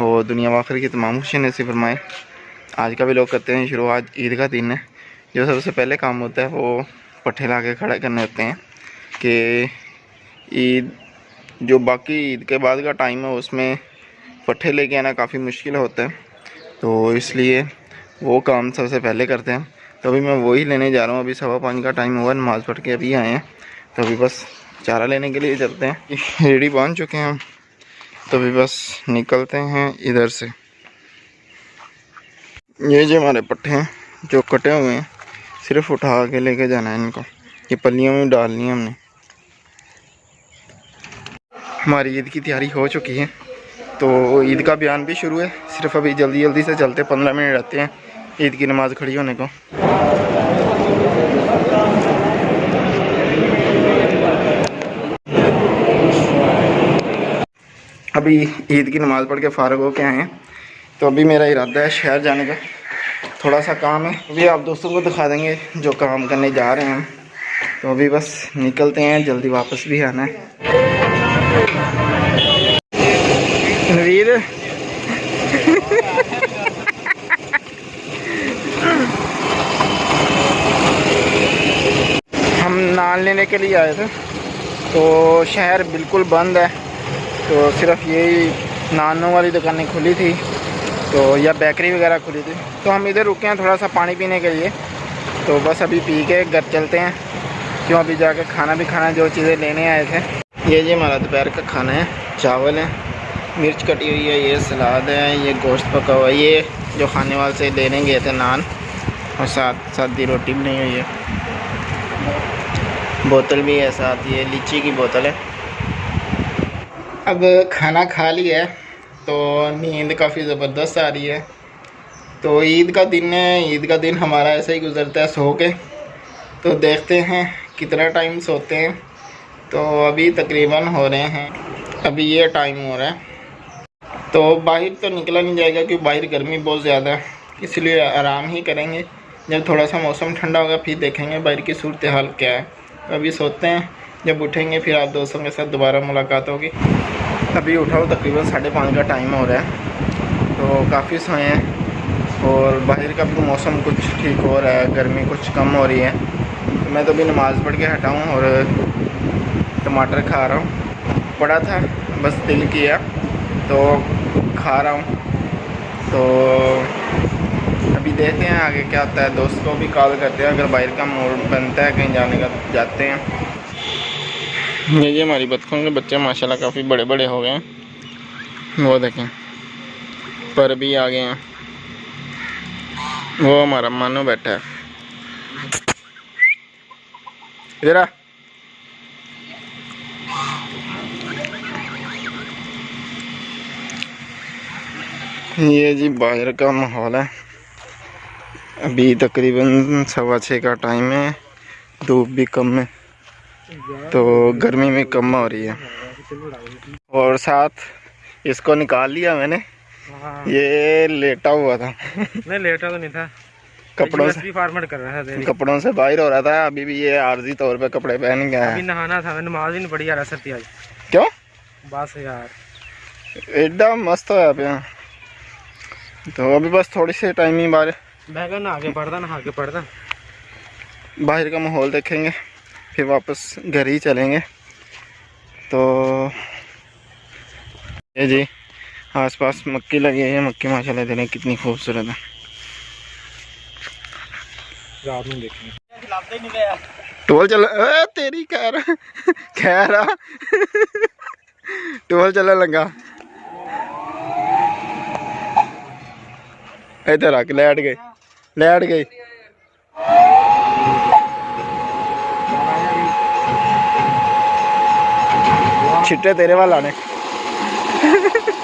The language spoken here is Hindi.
और दुनिया वाखिर की तमाम खुशी नसीब फरमाए। आज का भी लोग करते हैं, शुरू आज ईद का दिन है, जो सबसे पहले काम होता है वो पट्ठे ला के खड़े करने होते हैं कि ईद, जो बाकी ईद के बाद का टाइम है, उसमें पट्ठे लेके आना काफ़ी मुश्किल होता है। तो इसलिए वो काम सबसे पहले करते हैं। तो अभी मैं वही लेने जा रहा हूँ, अभी सवा पाँच का टाइम हुआ, नमाज़ पढ़ के अभी आए हैं। तो अभी बस चारा लेने के लिए चलते हैं। रेडी बाँध चुके हैं हम। तो बस निकलते हैं इधर से। ये जो हमारे पट्टे हैं, जो कटे हुए हैं, सिर्फ़ उठा के लेके जाना है इनको। ये पल्लियों में डालनी है हमने। हमारी ईद की तैयारी हो चुकी है। तो ईद का बयान भी शुरू है। सिर्फ़ अभी जल्दी जल्दी से चलते, पंद्रह मिनट रहते हैं ईद की नमाज़ खड़ी होने को। अभी ईद की नमाज़ पढ़ के फ़ारग हो के आए हैं। तो अभी मेरा इरादा है शहर जाने का। थोड़ा सा काम है। अभी आप दोस्तों को दिखा देंगे जो काम करने जा रहे हैं तो अभी बस निकलते हैं, जल्दी वापस भी आना है। नवीद। हम नान लेने के लिए आए थे। तो शहर बिल्कुल बंद है। तो सिर्फ़ यही नानों वाली दुकानें खुली थी तो या बेकरी वगैरह खुली थी। तो हम इधर रुके हैं थोड़ा सा पानी पीने के लिए। तो बस अभी पी के घर चलते हैं। क्यों अभी जाके खाना भी खाना है, जो चीज़ें लेने आए थे। ये जी हमारा दोपहर का खाना है। चावल है, मिर्च कटी हुई है, ये सलाद है, ये गोश्त पका हुआ है। ये जो खाने वाले से लेने गए थे नान, और साथ साथ दी रोटी भी नहीं हुई है। बोतल भी है साथ, ये लीची की बोतल है। अब खाना खा लिया है तो नींद काफ़ी ज़बरदस्त आ रही है। तो ईद का दिन है, ईद का दिन हमारा ऐसे ही गुजरता है सो के। तो देखते हैं कितना टाइम सोते हैं। तो अभी तकरीबन हो रहे हैं, अभी ये टाइम हो रहा है। तो बाहर तो निकला नहीं जाएगा क्योंकि बाहर गर्मी बहुत ज़्यादा है, इसलिए आराम ही करेंगे। जब थोड़ा सा मौसम ठंडा होगा, फिर देखेंगे बाहर की सूरत हाल क्या है। तो अभी सोते हैं, जब उठेंगे, फिर आप दोस्तों के साथ दोबारा मुलाकात होगी। अभी उठाओ तकरीबन साढ़े पाँच का टाइम हो रहा है। तो काफ़ी सोए हैं और बाहर का भी मौसम कुछ ठीक हो रहा है, गर्मी कुछ कम हो रही है। तो मैं तो अभी नमाज़ पढ़ के हटा हूँ और टमाटर खा रहा हूँ। पड़ा था, बस दिल किया तो खा रहा हूँ। तो अभी देखते हैं आगे क्या होता है। दोस्त को भी कॉल करते हैं, अगर बाहर का मूड बनता है, कहीं जाने का, जाते हैं। ये ये हमारी बतखों के बच्चे माशाल्लाह काफ़ी बड़े बड़े हो गए हैं। वो देखें, पर भी आ गए हैं। वो हमारा मानो बैठा है। इधर ये जी बाहर का माहौल है। अभी तकरीबन सवा छः का टाइम है। धूप भी कम है। तो गर्मी में कम हो रही है। और साथ इसको निकाल लिया मैंने। हाँ, ये लेटा हुआ था। नहीं लेटा तो नहीं था। कपड़ों से। फॉर्मेट कर रहा था कपड़ों से बाहर हो रहा था। अभी भी ये आर्जी तौर पे कपड़े पहन गया अभी है नहाना था। नमाज़ ही नहीं पढ़ी यार असर थी आज। क्यों? बस यार। एडा मस्त होया पे तो अभी बस थोड़ी सी टाइम ही बाहर। मैं नहा के पढ़ता नहा के पढ़ता। बाहर का माहौल देखेंगे। फिर वापस घर ही चलेंगे। तो ये जी आसपास मक्की लगी है मक्की माशाल्लाह देखें कितनी खूबसूरत है। रात में देखेंगे। टोल चल तेरी खैर खैर आ। टोल चलन लगा। इधर आके लैट गई लैट गई छिट्टे तेरे वाल आने